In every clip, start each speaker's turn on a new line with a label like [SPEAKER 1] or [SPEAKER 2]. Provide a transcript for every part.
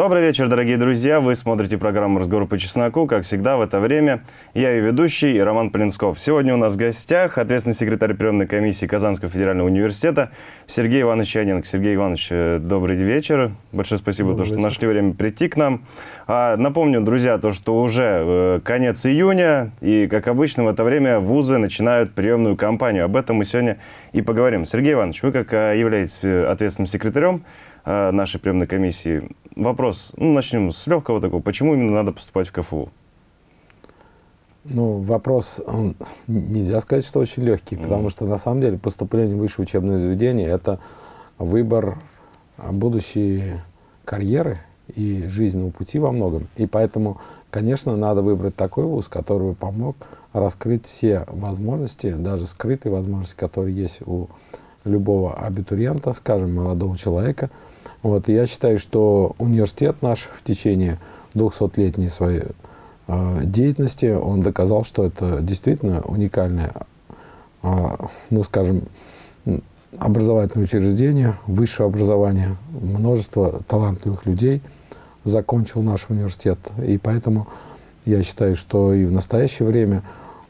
[SPEAKER 1] Добрый вечер, дорогие друзья. Вы смотрите программу «Разговор по чесноку». Как всегда, в это время я ее ведущий Роман Полинсков. Сегодня у нас в гостях ответственный секретарь приемной комиссии Казанского федерального университета Сергей Иванович Яненко. Сергей Иванович, э, добрый вечер. Большое спасибо, то, что нашли время прийти к нам. А, напомню, друзья, то, что уже э, конец июня, и, как обычно, в это время вузы начинают приемную кампанию. Об этом мы сегодня и поговорим. Сергей Иванович, вы, как э, являетесь ответственным секретарем, нашей приемной комиссии. Вопрос, ну, начнем с легкого такого. Почему именно надо поступать в КФУ?
[SPEAKER 2] Ну, вопрос, он, нельзя сказать, что очень легкий, mm потому что на самом деле поступление в высшее учебное заведение – это выбор будущей карьеры и жизненного пути во многом. И поэтому, конечно, надо выбрать такой вуз, который помог раскрыть все возможности, даже скрытые возможности, которые есть у любого абитуриента, скажем, молодого человека – вот, я считаю, что университет наш в течение 200-летней своей э, деятельности, он доказал, что это действительно уникальное, э, ну, скажем, образовательное учреждение, высшее образование, множество талантливых людей закончил наш университет. И поэтому я считаю, что и в настоящее время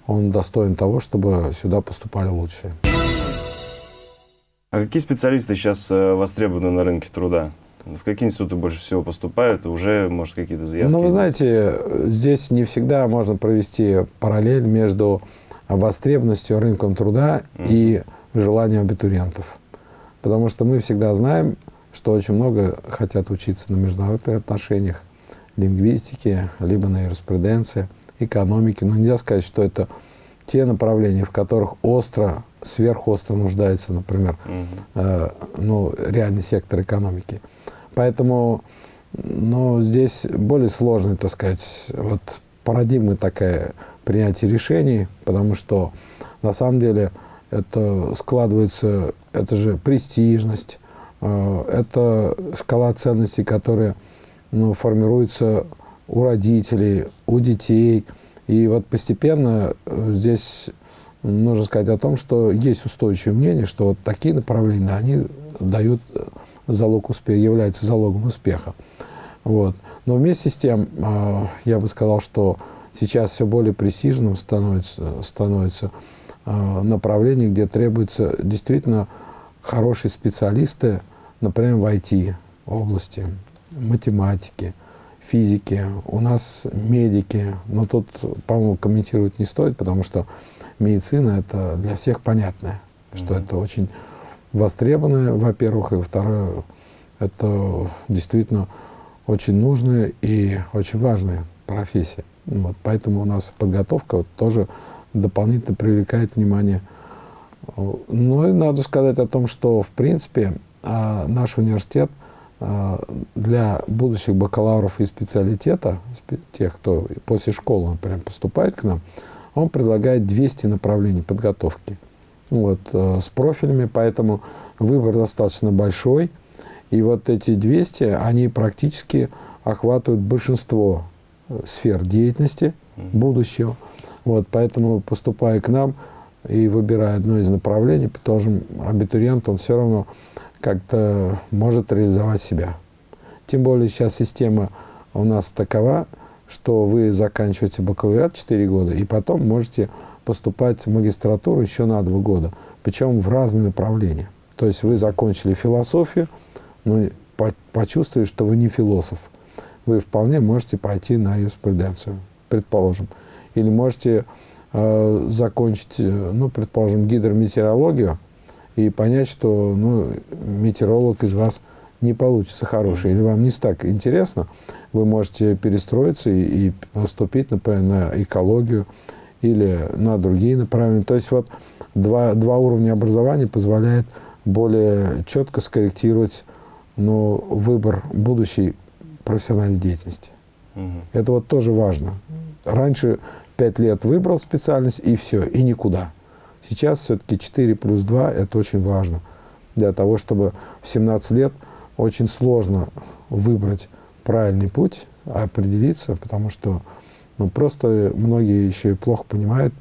[SPEAKER 2] он достоин того, чтобы сюда поступали лучшие.
[SPEAKER 1] А какие специалисты сейчас э, востребованы на рынке труда? В какие институты больше всего поступают? Уже, может, какие-то заявки?
[SPEAKER 2] Ну, вы знаете, здесь не всегда можно провести параллель между востребованностью рынком труда mm. и желанием абитуриентов. Потому что мы всегда знаем, что очень много хотят учиться на международных отношениях, лингвистике, либо на юриспруденции, экономике. Но нельзя сказать, что это те направления, в которых остро сверхостро нуждается, например, угу. э, ну, реальный сектор экономики. Поэтому ну, здесь более сложная, так сказать, вот парадигма такая принятия решений, потому что на самом деле это складывается, это же престижность, э, это шкала ценностей, которая ну, формируется у родителей, у детей. И вот постепенно э, здесь нужно сказать о том, что есть устойчивое мнение, что вот такие направления, они дают залог успеха, являются залогом успеха. Вот. Но вместе с тем, а, я бы сказал, что сейчас все более престижным становится, становится а, направление, где требуются действительно хорошие специалисты, например, в IT-области, математики, физики, у нас медики, но тут, по-моему, комментировать не стоит, потому что медицина это для всех понятно, что mm -hmm. это очень востребованное, во-первых, и второе, это действительно очень нужная и очень важная профессия. Вот, поэтому у нас подготовка вот, тоже дополнительно привлекает внимание. Ну и надо сказать о том, что в принципе а, наш университет а, для будущих бакалавров и специалитета, тех, кто после школы, например, поступает к нам, он предлагает 200 направлений подготовки вот, э, с профилями, поэтому выбор достаточно большой. И вот эти 200, они практически охватывают большинство э, сфер деятельности будущего. Вот, поэтому, поступая к нам и выбирая одно из направлений, потому абитуриент, он все равно как-то может реализовать себя. Тем более сейчас система у нас такова, что вы заканчиваете бакалавриат 4 года, и потом можете поступать в магистратуру еще на 2 года, причем в разные направления. То есть вы закончили философию, но по почувствовали, что вы не философ. Вы вполне можете пойти на юриспруденцию, предположим. Или можете э, закончить, э, ну, предположим, гидрометеорологию и понять, что ну, метеоролог из вас не получится хороший, или вам не так интересно, вы можете перестроиться и, и поступить, например, на экологию или на другие направления. То есть вот два, два уровня образования позволяет более четко скорректировать ну, выбор будущей профессиональной деятельности. Угу. Это вот тоже важно. Раньше пять лет выбрал специальность и все, и никуда. Сейчас все-таки 4 плюс 2 – это очень важно. Для того, чтобы в 17 лет очень сложно выбрать правильный путь, определиться, потому что ну, просто многие еще и плохо понимают,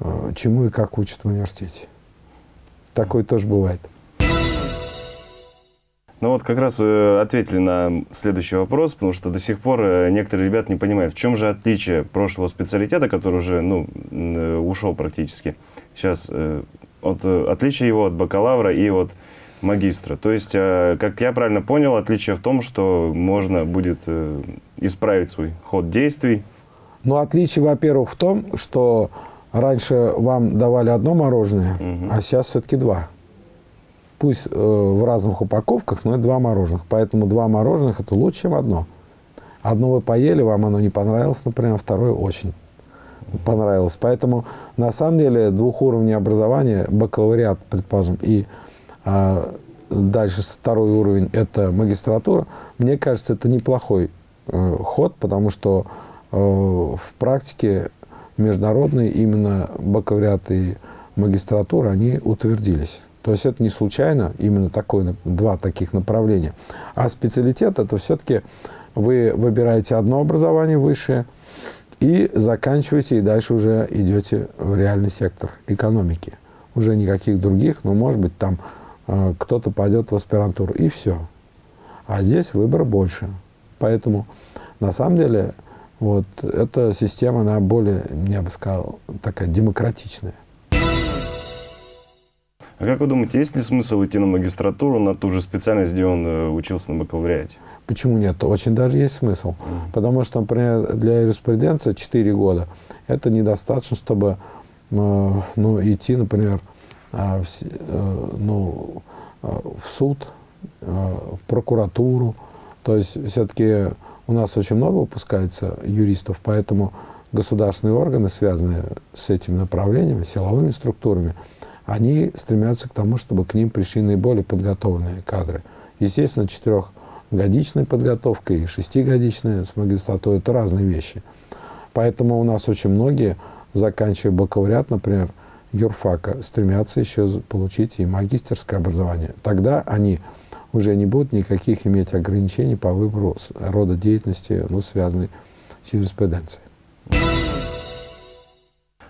[SPEAKER 2] э, чему и как учат в университете. Такое тоже бывает.
[SPEAKER 1] Ну вот как раз ответили на следующий вопрос, потому что до сих пор э, некоторые ребята не понимают, в чем же отличие прошлого специалитета, который уже ну, э, ушел практически, сейчас от, отличие его от бакалавра и от магистра. То есть, как я правильно понял, отличие в том, что можно будет исправить свой ход действий.
[SPEAKER 2] Ну, отличие, во-первых, в том, что раньше вам давали одно мороженое, угу. а сейчас все-таки два пусть э, в разных упаковках, но это два мороженых. Поэтому два мороженых – это лучше, чем одно. Одно вы поели, вам оно не понравилось, например, второе очень понравилось. Поэтому, на самом деле, двухуровневое образование, бакалавриат, предположим, и э, дальше второй уровень – это магистратура, мне кажется, это неплохой э, ход, потому что э, в практике международные именно бакалавриат и магистратура, они утвердились. То есть это не случайно, именно такое, два таких направления. А специалитет это все-таки вы выбираете одно образование высшее и заканчиваете, и дальше уже идете в реальный сектор экономики. Уже никаких других, но может быть там кто-то пойдет в аспирантуру, и все. А здесь выбор больше. Поэтому на самом деле вот эта система, она более, я бы сказал, такая демократичная.
[SPEAKER 1] А как вы думаете, есть ли смысл идти на магистратуру, на ту же специальность, где он э, учился на бакалавриате?
[SPEAKER 2] Почему нет? Очень даже есть смысл. Mm. Потому что, например, для юриспруденции 4 года это недостаточно, чтобы э, ну, идти, например, ну, э, в суд, э, в прокуратуру. То есть все-таки у нас очень много выпускается юристов, поэтому государственные органы, связанные с этими направлениями, силовыми структурами, они стремятся к тому, чтобы к ним пришли наиболее подготовленные кадры. Естественно, четырехгодичная подготовка и шестигодичная с магистратурой – это разные вещи. Поэтому у нас очень многие, заканчивая бакалавриат, например, юрфака, стремятся еще получить и магистерское образование. Тогда они уже не будут никаких иметь ограничений по выбору рода деятельности, ну, связанной с юриспруденцией.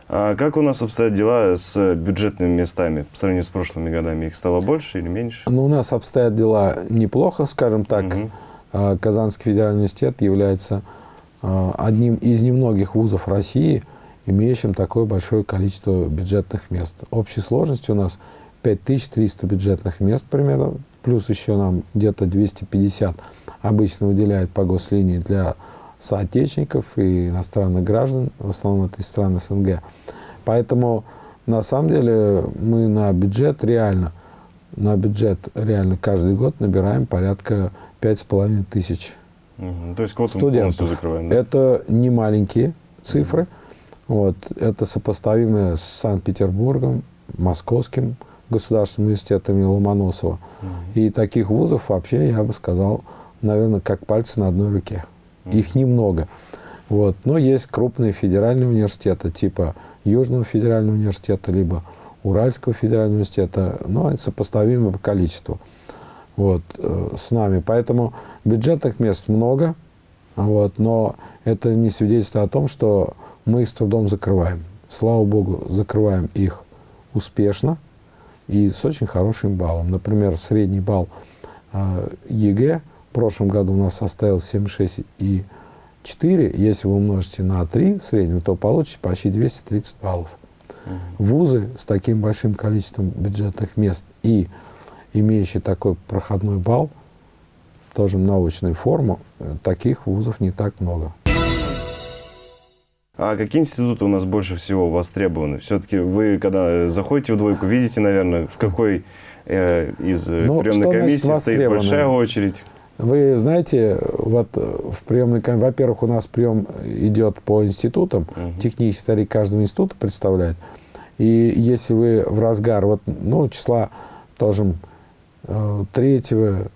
[SPEAKER 1] А как у нас обстоят дела с бюджетными местами по сравнению с прошлыми годами? Их стало больше или меньше?
[SPEAKER 2] Ну, у нас обстоят дела неплохо, скажем так. Угу. Казанский федеральный университет является а, одним из немногих вузов России, имеющим такое большое количество бюджетных мест. Общей сложностью у нас 5300 бюджетных мест примерно, плюс еще нам где-то 250 обычно выделяют по гослинии для соотечественников и иностранных граждан, в основном это из стран СНГ. Поэтому на самом деле мы на бюджет реально, на бюджет реально каждый год набираем порядка пять с половиной тысяч
[SPEAKER 1] угу. То есть студентов. закрываем,
[SPEAKER 2] да? Это не маленькие цифры. Угу. Вот, это сопоставимые с Санкт-Петербургом, Московским государственным университетом Ломоносова. Угу. И таких вузов вообще, я бы сказал, наверное, как пальцы на одной руке. Их немного. Вот. Но есть крупные федеральные университеты, типа Южного федерального университета, либо Уральского федерального университета, но это сопоставимо по количеству вот, э, с нами. Поэтому бюджетных мест много, вот, но это не свидетельствует о том, что мы с трудом закрываем. Слава Богу, закрываем их успешно и с очень хорошим баллом. Например, средний балл э, ЕГЭ – в прошлом году у нас составил 76,4. Если вы умножите на 3 в среднем, то получите почти 230 баллов. Вузы с таким большим количеством бюджетных мест и имеющие такой проходной балл, тоже научную форму, э, таких вузов не так много.
[SPEAKER 1] А какие институты у нас больше всего востребованы? Все-таки вы, когда заходите в двойку, видите, наверное, в какой э, из ну, приемной комиссии стоит большая очередь?
[SPEAKER 2] Вы знаете, вот в приемной комиссии, во-первых, у нас прием идет по институтам, угу. технический старик каждого института представляет. И если вы в разгар, вот, ну, числа тоже 3,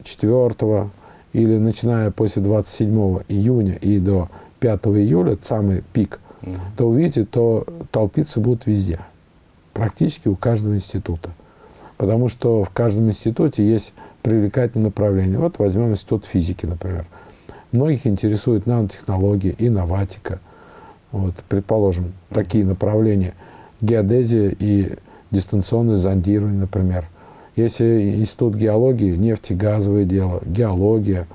[SPEAKER 2] 4 или начиная после 27 июня и до 5 июля, самый пик, то увидите, то толпиться будут везде, практически у каждого института. Потому что в каждом институте есть привлекательные направления. Вот возьмем институт физики, например. Многих интересует нанотехнологии, инноватика. Вот, предположим, такие направления. Геодезия и дистанционное зондирование, например. Если институт геологии, нефтегазовое дело, геология.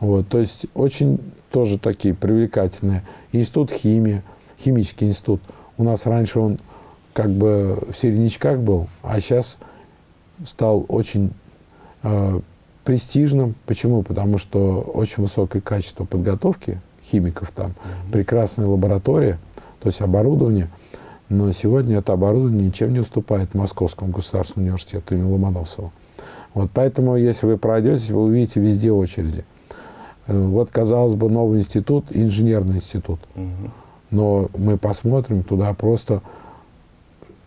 [SPEAKER 2] Вот, то есть очень тоже такие привлекательные. Институт химии, химический институт. У нас раньше он как бы в середнячках был, а сейчас стал очень э, престижным. Почему? Потому что очень высокое качество подготовки химиков там, mm-hmm. прекрасная лаборатория, то есть оборудование. Но сегодня это оборудование ничем не уступает Московскому государственному университету имени Ломоносова. Вот поэтому, если вы пройдете, вы увидите везде очереди. Э, вот, казалось бы, новый институт, инженерный институт. Угу. Но мы посмотрим, туда просто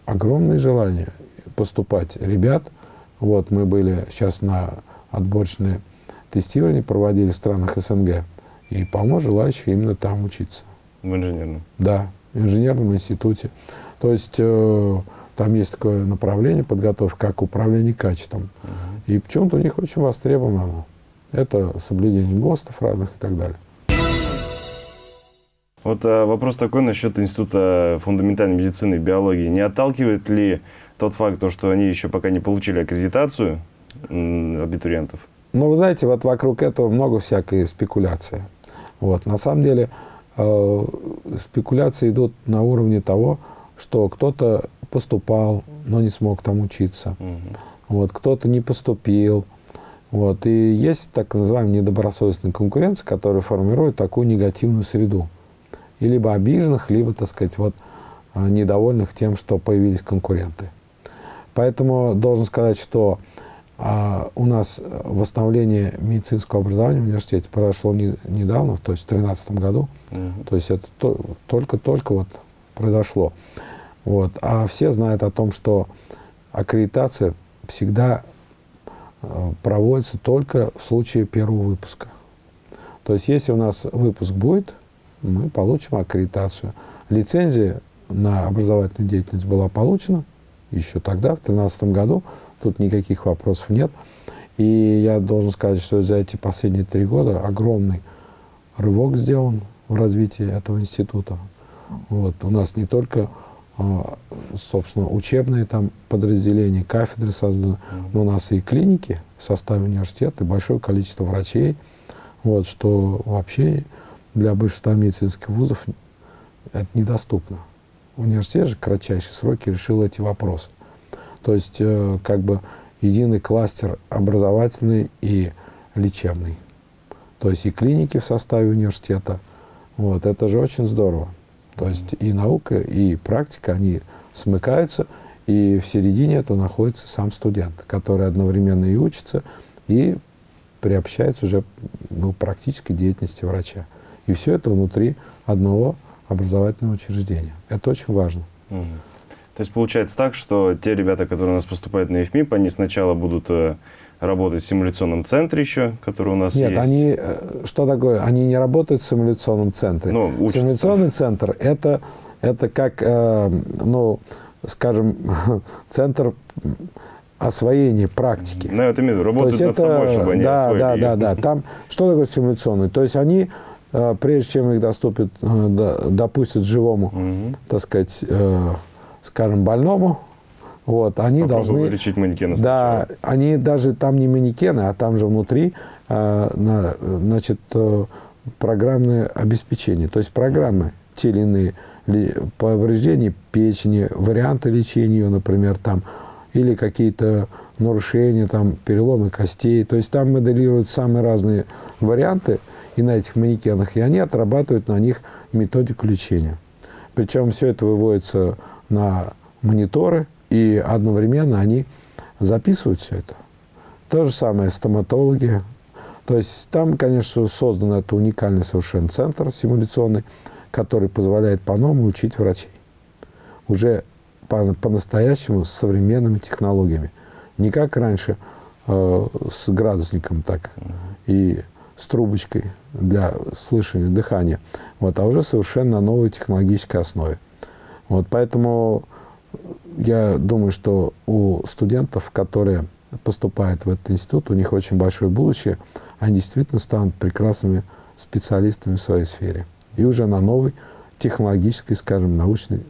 [SPEAKER 2] огромное желание поступать ребят. Вот мы были сейчас на отборочное тестирование проводили в странах СНГ. И полно желающих именно там учиться.
[SPEAKER 1] В инженерном?
[SPEAKER 2] Да, в инженерном институте. То есть э, там есть такое направление подготовки, как управление качеством. Угу. И почему-то у них очень востребовано. Это соблюдение ГОСТов разных и так далее.
[SPEAKER 1] Вот а, вопрос такой насчет Института фундаментальной медицины и биологии. Не отталкивает ли тот факт, то, что они еще пока не получили аккредитацию абитуриентов?
[SPEAKER 2] Ну, вы знаете, вот вокруг этого много всякой спекуляции. Вот. На самом деле э, спекуляции идут на уровне того, что кто-то поступал, но не смог там учиться. Угу. Вот, кто-то не поступил. Вот. И есть так называемая недобросовестная конкуренция, которая формирует такую негативную среду. И либо обиженных, либо, так сказать, вот, э, недовольных тем, что появились конкуренты. Поэтому должен сказать, что а у нас восстановление медицинского образования в университете произошло не, недавно, то есть в 2013 году. Угу. То есть это только-только вот произошло. Вот. А все знают о том, что аккредитация всегда э, проводится только в случае первого выпуска. То есть если у нас выпуск будет, мы получим аккредитацию. Лицензия на образовательную деятельность была получена еще тогда, в 2013 году. Тут никаких вопросов нет. И я должен сказать, что за эти последние три года огромный рывок сделан в развитии этого института. Вот. У нас не только, а, собственно, учебные там подразделения, кафедры созданы, но у нас и клиники в составе университета, и большое количество врачей, вот, что вообще для большинства медицинских вузов это недоступно. Университет же в кратчайшие сроки решил эти вопросы. То есть э, как бы единый кластер образовательный и лечебный. То есть и клиники в составе университета. Вот, это же очень здорово. То есть и наука, и практика, они смыкаются, и в середине этого находится сам студент, который одновременно и учится, и приобщается уже ну, практической деятельности врача. И все это внутри одного образовательного учреждения. Это очень важно. Угу.
[SPEAKER 1] То есть получается так, что те ребята, которые у нас поступают на ИФМИП, они сначала будут э, работать в симуляционном центре еще, который у нас
[SPEAKER 2] Нет,
[SPEAKER 1] есть?
[SPEAKER 2] Нет, они, э, что такое, они не работают в симуляционном центре. Ну, учатся. Симуляционный центр это, это как, э, ну, скажем, центр освоения практики.
[SPEAKER 1] Ну, это имею работают над это, собой, чтобы они
[SPEAKER 2] да, освоили. Да, да, да. Там, что такое симуляционный? То есть они, прежде чем их доступят, э, допустят живому, угу. так сказать, э, скажем, больному, вот, они должны...
[SPEAKER 1] лечить манекена
[SPEAKER 2] Да, они даже там не манекены, а там же внутри, а, на, значит, э, программное обеспечение. То есть программы те или иные повреждения печени, варианты лечения ее, например, там, или какие-то нарушения, там, переломы костей. То есть там моделируют самые разные варианты и на этих манекенах, и они отрабатывают на них методику лечения. Причем все это выводится на мониторы, и одновременно они записывают все это. То же самое стоматологи. То есть там, конечно, создан это уникальный совершенно центр симуляционный, который позволяет по-новому учить врачей. Уже по-настоящему по с современными технологиями. Не как раньше э, с градусником так и с трубочкой для слышания, дыхания, вот, а уже совершенно на новой технологической основе. Вот, поэтому я думаю, что у студентов, которые поступают в этот институт, у них очень большое будущее, они действительно станут прекрасными специалистами в своей сфере. И уже на новой технологической, скажем, научной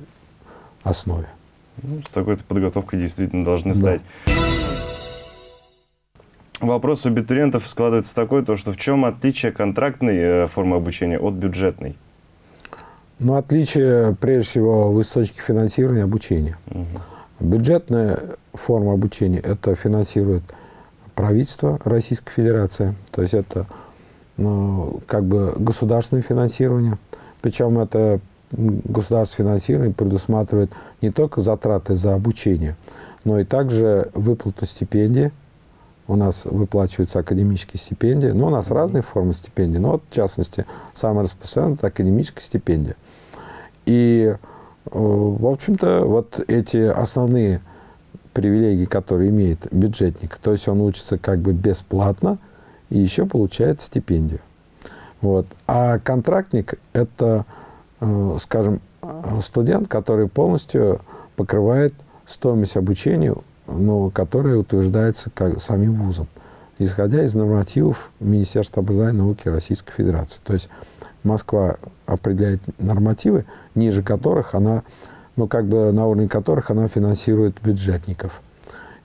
[SPEAKER 2] основе.
[SPEAKER 1] Ну, с такой-то подготовкой действительно должны стать. Вопрос у абитуриентов складывается такой, то, что в чем отличие контрактной э, формы обучения от бюджетной?
[SPEAKER 2] Ну, отличие, прежде всего, в источнике финансирования обучения.
[SPEAKER 1] Угу.
[SPEAKER 2] Бюджетная форма обучения – это финансирует правительство Российской Федерации, то есть это ну, как бы государственное финансирование. Причем это государственное финансирование предусматривает не только затраты за обучение, но и также выплату стипендий. У нас выплачиваются академические стипендии. Ну, у нас разные формы стипендий, но вот, в частности, самая распространенная – это академическая стипендия. И, э, в общем-то, вот эти основные привилегии, которые имеет бюджетник, то есть он учится как бы бесплатно и еще получает стипендию. Вот. А контрактник – это, э, скажем, студент, который полностью покрывает стоимость обучения, ну, которая утверждается как, самим вузом, исходя из нормативов Министерства образования и науки Российской Федерации. То есть Москва определяет нормативы, ниже которых она, ну, как бы на уровне которых она финансирует бюджетников.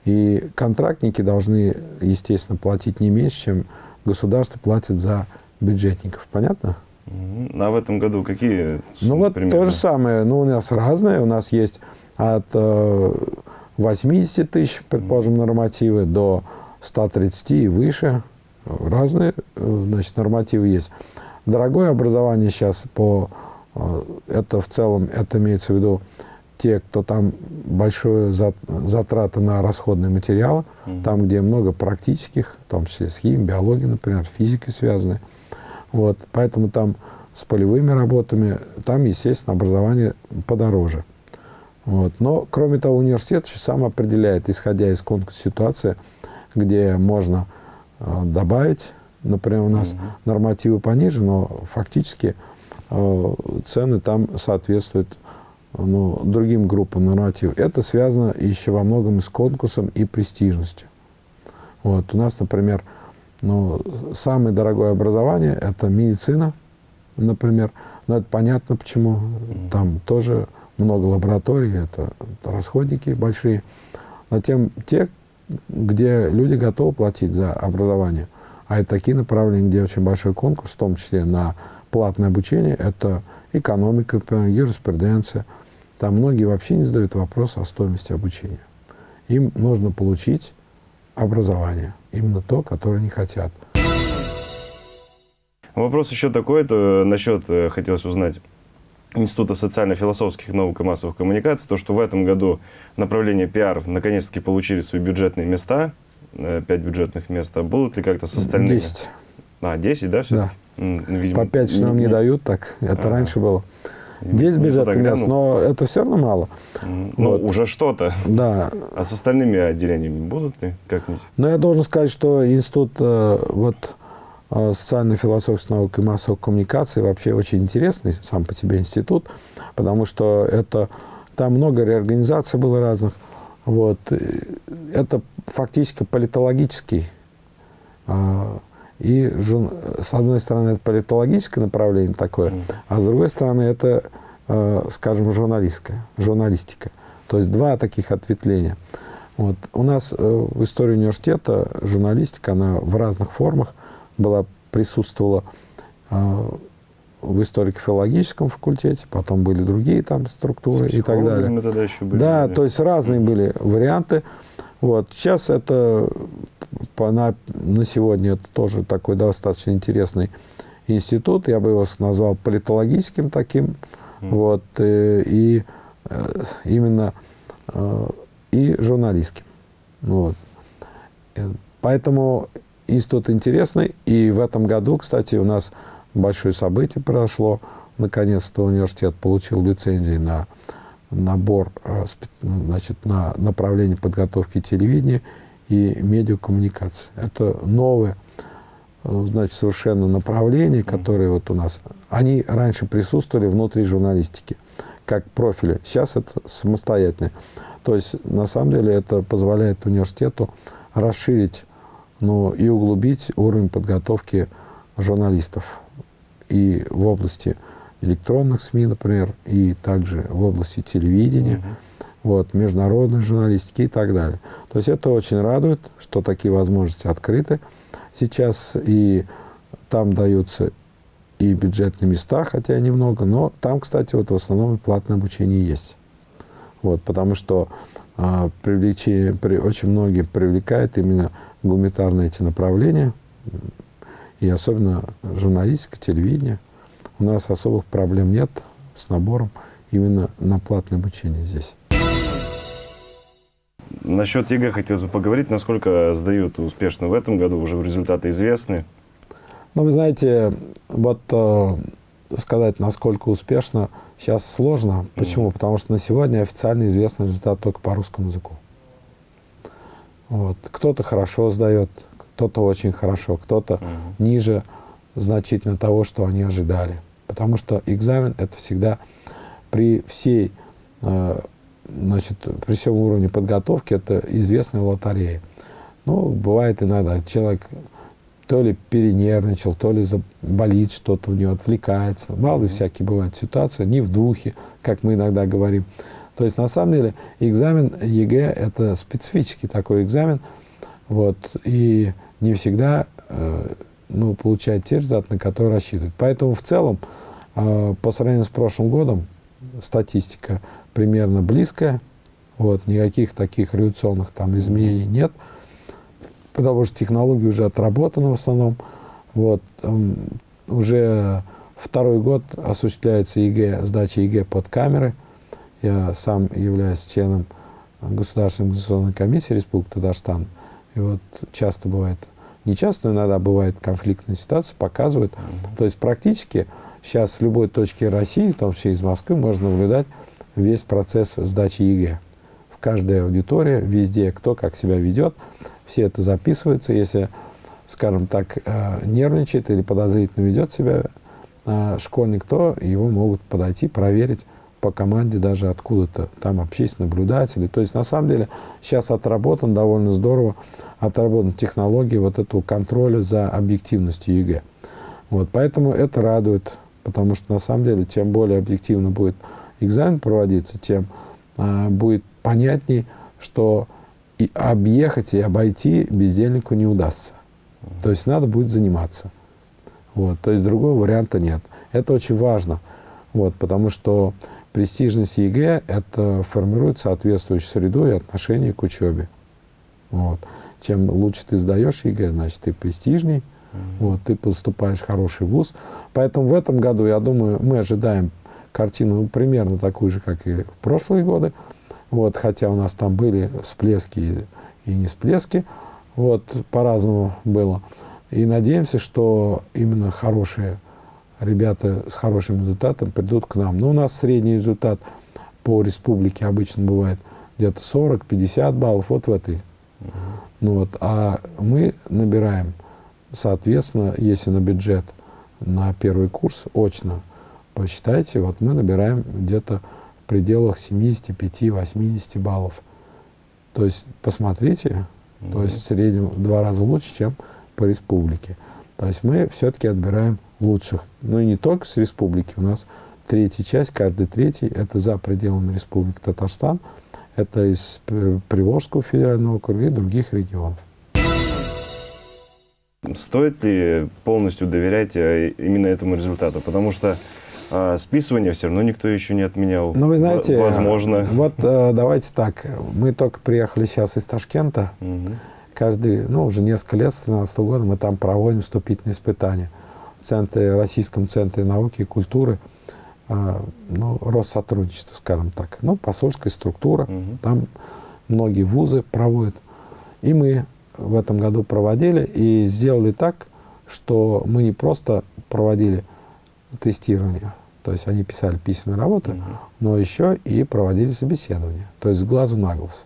[SPEAKER 2] И контрактники должны, естественно, платить не меньше, чем государство платит за бюджетников. Понятно?
[SPEAKER 1] А в этом году какие
[SPEAKER 2] Ну вот
[SPEAKER 1] примерно?
[SPEAKER 2] то же самое. Ну, у нас разные. У нас есть от э, 80 тысяч, предположим, нормативы, до 130 и выше. Разные э, значит, нормативы есть. Дорогое образование сейчас по... Э, это в целом, это имеется в виду те, кто там большое затраты на расходные материалы, mm там, где много практических, в том числе с химией, биологией, например, физикой связаны. Вот, поэтому там с полевыми работами, там, естественно, образование подороже. Вот. Но, кроме того, университет сам определяет, исходя из конкурса ситуации, где можно э, добавить, например, у нас mm нормативы пониже, но фактически э, цены там соответствуют ну, другим группам нормативов. Это связано еще во многом и с конкурсом и престижностью. Вот. У нас, например, ну, самое дорогое образование – это медицина, например. Но это понятно почему. Там тоже много лабораторий, это расходники большие. Но тем те, где люди готовы платить за образование, а это такие направления, где очень большой конкурс, в том числе на платное обучение, это экономика, например, юриспруденция – там многие вообще не задают вопрос о стоимости обучения. Им нужно получить образование, именно то, которое они хотят.
[SPEAKER 1] Вопрос еще такой, то насчет, э, хотелось узнать, Института социально-философских наук и массовых коммуникаций, то, что в этом году направление пиар наконец-таки получили свои бюджетные места, э, пять бюджетных мест, а будут ли как-то с остальными?
[SPEAKER 2] Десять.
[SPEAKER 1] А, десять, да, все
[SPEAKER 2] Да. Видимо, По пять нам не, не дают, так это ага. раньше было. 10 бюджетных мест, но это все равно мало.
[SPEAKER 1] Ну, вот. уже что-то.
[SPEAKER 2] Да.
[SPEAKER 1] А с остальными отделениями будут ли как-нибудь?
[SPEAKER 2] Но я должен сказать, что институт э, вот, социально-философской науки и массовых коммуникаций вообще очень интересный сам по себе институт, потому что это, там много реорганизаций было разных. Вот. Это фактически политологический а, и с одной стороны, это политологическое направление такое, а с другой стороны, это, э, скажем, журналистское, журналистика. То есть два таких ответвления. Вот. У нас э, в истории университета журналистика, она в разных формах была, присутствовала э, в историко-филологическом факультете, потом были другие там структуры и так далее.
[SPEAKER 1] Тогда еще были,
[SPEAKER 2] да, то есть разные были варианты. Вот. Сейчас это по, на, на сегодня это тоже такой достаточно интересный институт. Я бы его назвал политологическим таким. Mm. Вот, и, э, и э, именно и журналистским. Вот. Поэтому институт интересный. И в этом году, кстати, у нас большое событие произошло. Наконец-то университет получил лицензии на набор значит, на направление подготовки телевидения и медиакоммуникации. Это новое, э, значит, совершенно направление, которое вот у нас... Они раньше присутствовали внутри журналистики, как профили. Сейчас это самостоятельно. То есть, на самом деле, это позволяет университету расширить ну, и углубить уровень подготовки журналистов и в области электронных СМИ, например, и также в области телевидения. вот, международной журналистики и так далее. То есть это очень радует, что такие возможности открыты сейчас, и там даются и бюджетные места, хотя немного, но там, кстати, вот в основном платное обучение есть. Вот, потому что привлечение, при, очень многие привлекает именно гуманитарные эти направления, и особенно журналистика, телевидение. У нас особых проблем нет с набором именно на платное обучение здесь.
[SPEAKER 1] Насчет ЕГЭ хотелось бы поговорить, насколько сдают успешно в этом году, уже результаты известны.
[SPEAKER 2] Ну, вы знаете, вот э, сказать, насколько успешно, сейчас сложно. Почему? Mm Потому что на сегодня официально известный результат только по русскому языку. Вот. Кто-то хорошо сдает, кто-то очень хорошо, кто-то mm ниже значительно того, что они ожидали. Потому что экзамен – это всегда при всей э, значит, при всем уровне подготовки это известная лотерея. Ну, бывает иногда, человек то ли перенервничал, то ли болит что-то у него, отвлекается. Мало ли всякие бывают ситуации, не в духе, как мы иногда говорим. То есть, на самом деле, экзамен ЕГЭ – это специфический такой экзамен, вот, и не всегда э, ну, получает те результаты, на которые рассчитывают. Поэтому, в целом, э, по сравнению с прошлым годом, статистика примерно близкая. Вот, никаких таких революционных там изменений нет, потому что технология уже отработана в основном. Вот, um, уже второй год осуществляется ЕГЭ, сдача ЕГЭ под камеры. Я сам являюсь членом Государственной государственной комиссии Республики Татарстан. И вот часто бывает, не часто, но иногда бывает конфликтная ситуация, показывают. Mm -hmm. То есть практически сейчас с любой точки России, в том числе из Москвы, можно наблюдать весь процесс сдачи ЕГЭ. В каждой аудитории, везде, кто как себя ведет, все это записывается. Если, скажем так, э, нервничает или подозрительно ведет себя э, школьник, то его могут подойти, проверить по команде даже откуда-то, там общественные наблюдатели. То есть, на самом деле, сейчас отработан довольно здорово, отработан технология вот этого контроля за объективностью ЕГЭ. Вот, поэтому это радует, потому что, на самом деле, чем более объективно будет экзамен проводиться, тем будет понятней, что и объехать и обойти бездельнику не удастся. То есть надо будет заниматься. Вот, то есть другого варианта нет. Это очень важно, вот, потому что престижность ЕГЭ – это формирует соответствующую среду и отношение к учебе. Вот. Чем лучше ты сдаешь ЕГЭ, значит, ты престижней, mm -hmm. вот, ты поступаешь в хороший вуз. Поэтому в этом году, я думаю, мы ожидаем картину ну, примерно такую же, как и в прошлые годы. Вот, хотя у нас там были всплески и не всплески. Вот, по-разному было. И надеемся, что именно хорошие ребята с хорошим результатом придут к нам. Но у нас средний результат по республике обычно бывает где-то 40-50 баллов, вот в этой. Ну, вот, а мы набираем, соответственно, если на бюджет на первый курс очно посчитайте, вот мы набираем где-то в пределах 75-80 баллов. То есть посмотрите, mm -hmm. то есть в среднем в два раза лучше, чем по республике. То есть мы все-таки отбираем лучших. Ну и не только с республики. У нас третья часть, каждый третий, это за пределами республики Татарстан. Это из Приволжского федерального округа и других регионов.
[SPEAKER 1] Стоит ли полностью доверять э, именно этому результату? Потому что а списывание все равно никто еще не отменял.
[SPEAKER 2] Ну, вы знаете,
[SPEAKER 1] возможно.
[SPEAKER 2] Вот э, давайте так. Мы только приехали сейчас из Ташкента. Угу. Каждый, ну, уже несколько лет, с 2013 года, мы там проводим вступительные испытания. В центре, Российском центре науки и культуры, э, ну, Россотрудничество, скажем так. Ну, посольская структура. Угу. Там многие вузы проводят. И мы в этом году проводили и сделали так, что мы не просто проводили тестирование, то есть они писали письменные работы, угу. но еще и проводили собеседование, то есть с глазу на глаз.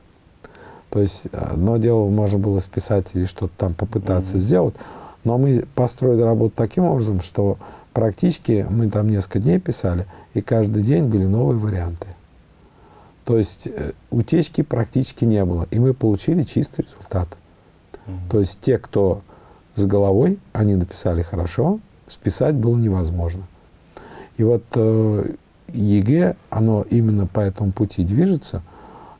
[SPEAKER 2] То есть одно дело можно было списать или что-то там попытаться угу. сделать, но мы построили работу таким образом, что практически мы там несколько дней писали, и каждый день были новые варианты. То есть э, утечки практически не было, и мы получили чистый результат. То есть те, кто с головой, они написали хорошо, списать было невозможно. И вот э, ЕГЭ, оно именно по этому пути движется.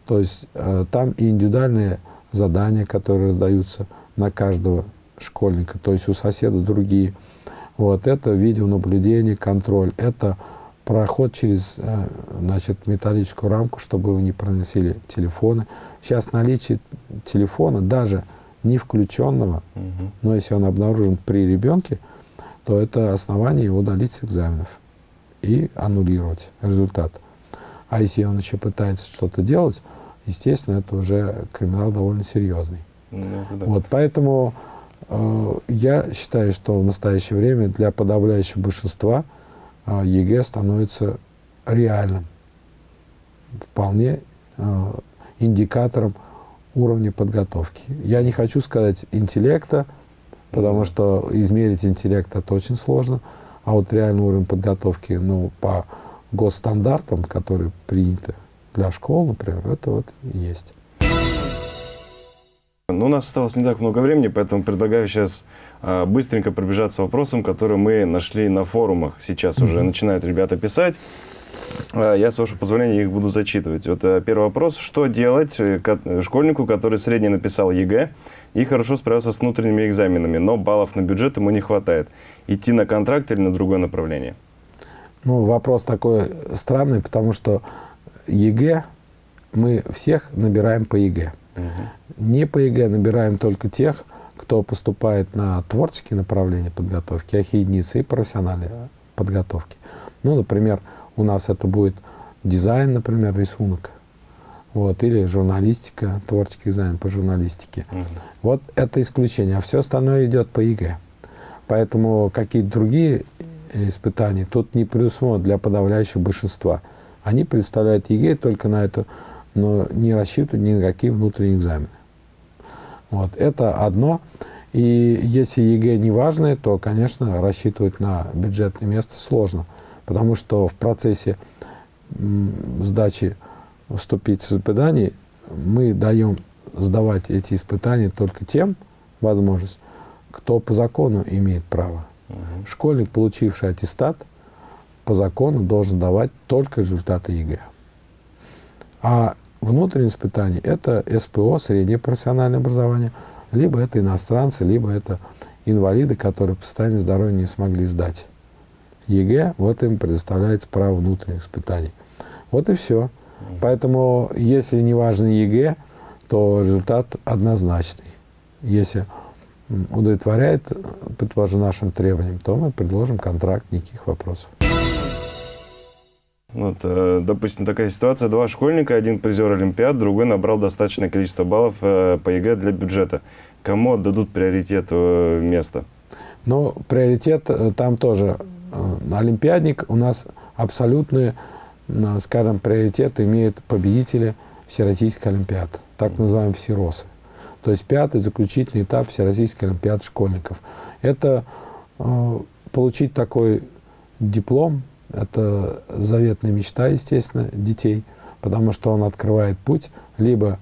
[SPEAKER 2] То есть э, там и индивидуальные задания, которые раздаются на каждого школьника, то есть у соседа другие. Вот, это видеонаблюдение, контроль, это проход через э, значит, металлическую рамку, чтобы вы не проносили телефоны. Сейчас наличие телефона, даже не включенного, угу. но если он обнаружен при ребенке, то это основание его удалить с экзаменов и аннулировать результат. А если он еще пытается что-то делать, естественно, это уже криминал довольно серьезный. Ну, да. Вот, поэтому э, я считаю, что в настоящее время для подавляющего большинства э, ЕГЭ становится реальным, вполне э, индикатором уровня подготовки. Я не хочу сказать интеллекта, потому что измерить интеллект это очень сложно, а вот реальный уровень подготовки, ну, по госстандартам, которые приняты для школ, например, это вот и есть.
[SPEAKER 1] Ну, у нас осталось не так много времени, поэтому предлагаю сейчас э, быстренько пробежаться вопросом, который мы нашли на форумах. Сейчас mm -hmm. уже начинают ребята писать. Э, я, с вашего позволения, их буду зачитывать. Вот э, первый вопрос. Что делать э, школьнику, который средне написал ЕГЭ и хорошо справился с внутренними экзаменами, но баллов на бюджет ему не хватает? Идти на контракт или на другое направление?
[SPEAKER 2] Ну, вопрос такой странный, потому что ЕГЭ мы всех набираем по ЕГЭ. Угу. Не по ЕГЭ набираем только тех, кто поступает на творческие направления подготовки, ахи-единицы и профессиональные подготовки. Ну, например, у нас это будет дизайн, например, рисунок. Вот, или журналистика, творческий экзамен по журналистике. Угу. Вот это исключение, а все остальное идет по ЕГЭ. Поэтому какие-то другие испытаний тут не предусмотрено для подавляющего большинства. Они представляют ЕГЭ только на это, но не рассчитывают ни на какие внутренние экзамены. Вот, это одно. И если ЕГЭ не важное, то, конечно, рассчитывать на бюджетное место сложно. Потому что в процессе сдачи вступительных испытаний мы даем сдавать эти испытания только тем, возможность, кто по закону имеет право. Угу. Школьник, получивший аттестат, по закону должен давать только результаты ЕГЭ. А внутреннее испытание – это СПО, среднее профессиональное образование, либо это иностранцы, либо это инвалиды, которые по состоянию здоровья не смогли сдать. ЕГЭ, вот им предоставляется право внутренних испытаний. Вот и все. Поэтому, если не важно ЕГЭ, то результат однозначный. Если удовлетворяет, предположим, нашим требованиям, то мы предложим контракт, никаких вопросов.
[SPEAKER 1] Вот, э, допустим, такая ситуация. Два школьника, один призер Олимпиад, другой набрал достаточное количество баллов э, по ЕГЭ для бюджета. Кому отдадут приоритет э, место?
[SPEAKER 2] Ну, приоритет там тоже. Олимпиадник у нас абсолютный, скажем, приоритет имеет победители Всероссийской Олимпиады, так называемые ВСИРОСы то есть пятый заключительный этап Всероссийской Олимпиады школьников. Это э, получить такой диплом, это заветная мечта, естественно, детей, потому что он открывает путь либо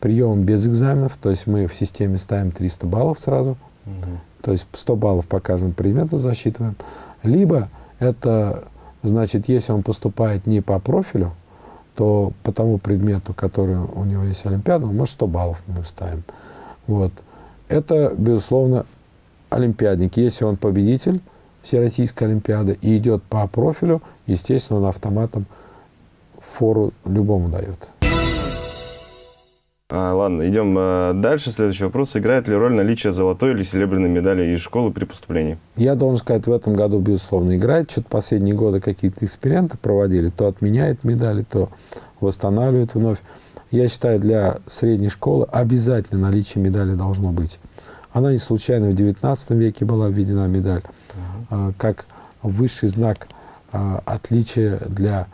[SPEAKER 2] прием без экзаменов, то есть мы в системе ставим 300 баллов сразу, угу. то есть 100 баллов по каждому предмету засчитываем, либо это, значит, если он поступает не по профилю, то по тому предмету, который у него есть Олимпиада, может 100 баллов мы ставим. Вот. Это, безусловно, олимпиадник. Если он победитель Всероссийской Олимпиады и идет по профилю, естественно, он автоматом фору любому дает.
[SPEAKER 1] А, ладно, идем а, дальше. Следующий вопрос. Играет ли роль наличие золотой или серебряной медали из школы при поступлении?
[SPEAKER 2] Я должен сказать, в этом году, безусловно, играет. Что-то последние годы какие-то эксперименты проводили. То отменяет медали, то восстанавливает вновь. Я считаю, для средней школы обязательно наличие медали должно быть. Она не случайно в XIX веке была введена медаль, угу. как высший знак а, отличия для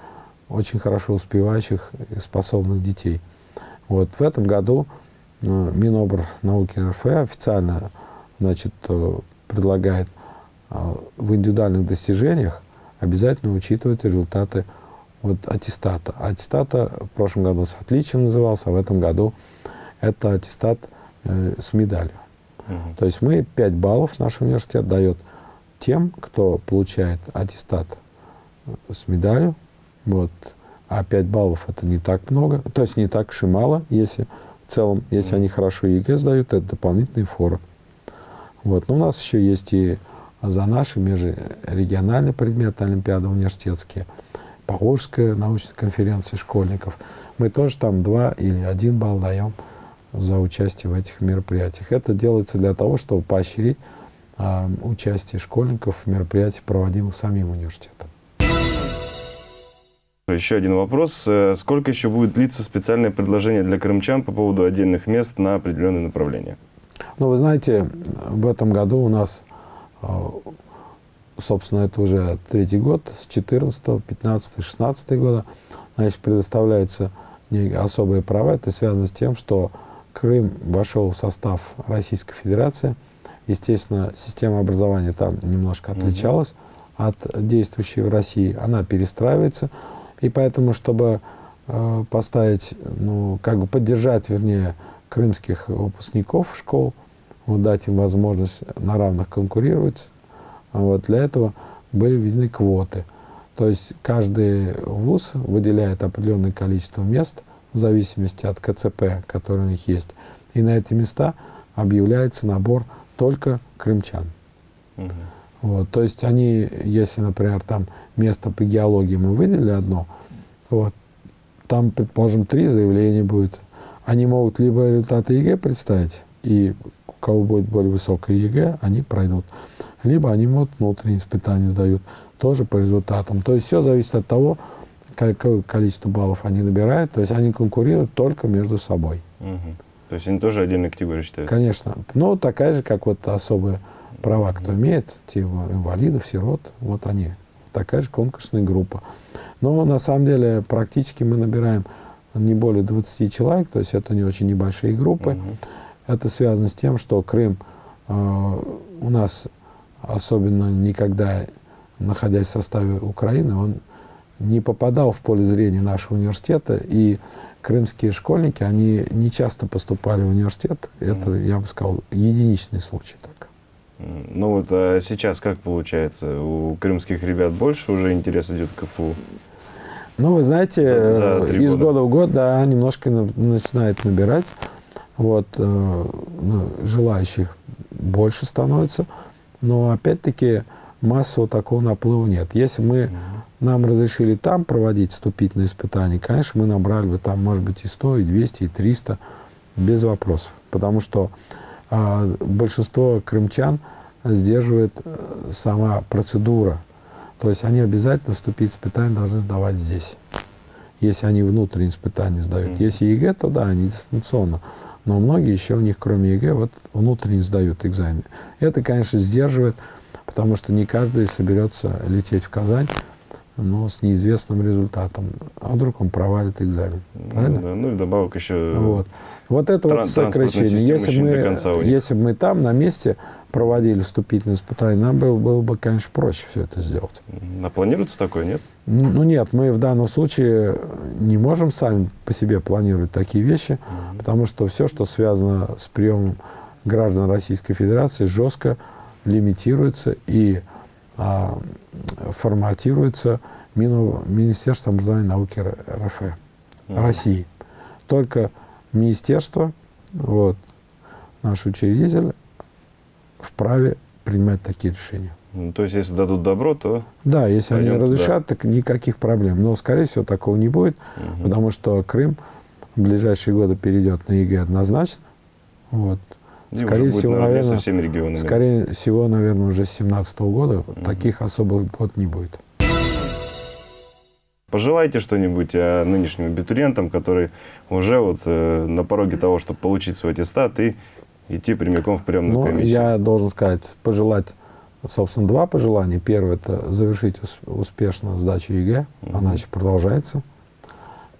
[SPEAKER 2] очень хорошо успевающих и способных детей. Вот в этом году э, Минобр науки РФ официально значит, э, предлагает э, в индивидуальных достижениях обязательно учитывать результаты вот, аттестата. Аттестата в прошлом году с отличием назывался, а в этом году это аттестат э, с медалью. Угу. То есть мы 5 баллов наш университет дает тем, кто получает аттестат с медалью. Вот. А 5 баллов это не так много, то есть не так уж и мало, если в целом, если они хорошо ЕГЭ сдают, это дополнительные форы. Вот. Но у нас еще есть и за наши межрегиональные предметы Олимпиады университетские, Поволжская научная конференция школьников. Мы тоже там два или один балл даем за участие в этих мероприятиях. Это делается для того, чтобы поощрить э, участие школьников в мероприятиях, проводимых самим университетом.
[SPEAKER 1] Еще один вопрос. Э, сколько еще будет длиться специальное предложение для крымчан по поводу отдельных мест на определенные направления?
[SPEAKER 2] Ну, вы знаете, в этом году у нас, э, собственно, это уже третий год, с 14, 15, 16 года, значит, предоставляются особые права. Это связано с тем, что Крым вошел в состав Российской Федерации. Естественно, система образования там немножко отличалась угу. от действующей в России. Она перестраивается. И поэтому, чтобы э, поставить, ну, как бы поддержать, вернее, крымских выпускников школ, вот, дать им возможность на равных конкурировать, вот, для этого были введены квоты. То есть каждый вуз выделяет определенное количество мест в зависимости от КЦП, который у них есть. И на эти места объявляется набор только крымчан. Угу. Вот, то есть они, если, например, там место по геологии мы выделили одно, вот, там, предположим, три заявления будет. Они могут либо результаты ЕГЭ представить, и у кого будет более высокое ЕГЭ, они пройдут. Либо они могут внутренние испытания сдают, тоже по результатам. То есть все зависит от того, какое количество баллов они набирают. То есть они конкурируют только между собой.
[SPEAKER 1] Угу. То есть они тоже отдельной категорией считаются?
[SPEAKER 2] Конечно. Ну, такая же, как вот особые права, кто имеет, те инвалидов, сирот, вот они. Такая же конкурсная группа. Но на самом деле практически мы набираем не более 20 человек, то есть это не очень небольшие группы. Угу. Это связано с тем, что Крым э, у нас особенно никогда, находясь в составе Украины, он не попадал в поле зрения нашего университета, и крымские школьники, они не часто поступали в университет. Это, я бы сказал, единичный случай. Так.
[SPEAKER 1] Ну вот а сейчас как получается? У крымских ребят больше уже интерес идет к КФУ?
[SPEAKER 2] Ну, вы знаете, за, за из года. года в год, да, немножко начинает набирать. Вот, э, ну, желающих больше становится. Но, опять-таки, массового такого наплыва нет. Если мы, нам разрешили там проводить вступительные испытания, конечно, мы набрали бы там, может быть, и 100, и 200, и 300, без вопросов. Потому что большинство крымчан сдерживает э, сама процедура. То есть они обязательно вступительные испытания должны сдавать здесь. Если они внутренние испытания сдают. Mm -hmm. Если ЕГЭ, то да, они дистанционно. Но многие еще у них, кроме ЕГЭ, вот внутренне сдают экзамены. Это, конечно, сдерживает, потому что не каждый соберется лететь в Казань но с неизвестным результатом. А вдруг он провалит экзамен.
[SPEAKER 1] Ну правильно? Да, ну и добавок еще
[SPEAKER 2] вот. Вот это вот сокращение. Если мы, если бы мы там на месте проводили вступительные испытания, нам было, было бы, конечно, проще все это сделать.
[SPEAKER 1] А планируется такое, нет?
[SPEAKER 2] Ну, ну нет, мы в данном случае не можем сами по себе планировать такие вещи, mm -hmm. потому что все, что связано с приемом граждан Российской Федерации, жестко лимитируется и а, форматируется Мину, Министерством образования и науки РФ, mm -hmm. России. Только министерство, вот, наш учредитель вправе принимать такие решения.
[SPEAKER 1] Ну, то есть, если дадут добро, то...
[SPEAKER 2] Да, если они разрешат, так никаких проблем. Но, скорее всего, такого не будет, угу. потому что Крым в ближайшие годы перейдет на ЕГЭ однозначно. Вот.
[SPEAKER 1] И скорее всего, наверное, со всеми регионами.
[SPEAKER 2] Скорее всего, наверное, уже с 2017 года угу. таких особых год не будет.
[SPEAKER 1] Пожелайте что-нибудь а, нынешним абитуриентам, которые уже вот э, на пороге того, чтобы получить свой аттестат и идти прямиком в приемную ну, комиссию.
[SPEAKER 2] Я должен сказать, пожелать, собственно, два пожелания. Первое – это завершить успешно сдачу ЕГЭ, угу. она еще продолжается.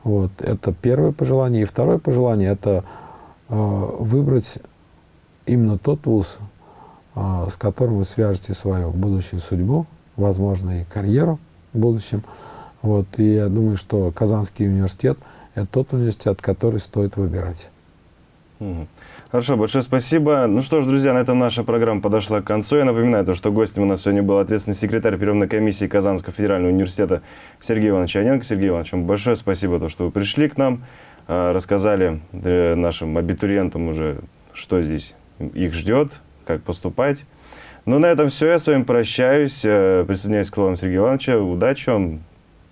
[SPEAKER 2] Вот, это первое пожелание. И второе пожелание – это э, выбрать именно тот вуз, э, с которым вы свяжете свою будущую судьбу, возможно, и карьеру в будущем – вот, и я думаю, что Казанский университет – это тот университет, который стоит выбирать.
[SPEAKER 1] Хорошо, большое спасибо. Ну что ж, друзья, на этом наша программа подошла к концу. Я напоминаю, то, что гостем у нас сегодня был ответственный секретарь приемной комиссии Казанского федерального университета Сергей Иванович Аненко. Сергей Иванович, вам большое спасибо, то, что вы пришли к нам, э, рассказали э, нашим абитуриентам уже, что здесь их ждет, как поступать. Ну, на этом все. Я с вами прощаюсь. Э, Присоединяюсь к словам Сергея Ивановича. Удачи вам,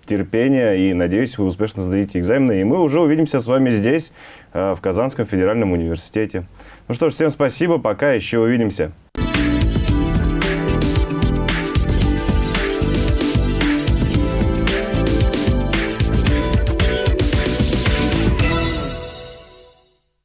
[SPEAKER 1] терпения и, надеюсь, вы успешно сдадите экзамены. И мы уже увидимся с вами здесь, э, в Казанском федеральном университете. Ну что ж, всем спасибо. Пока. Еще увидимся.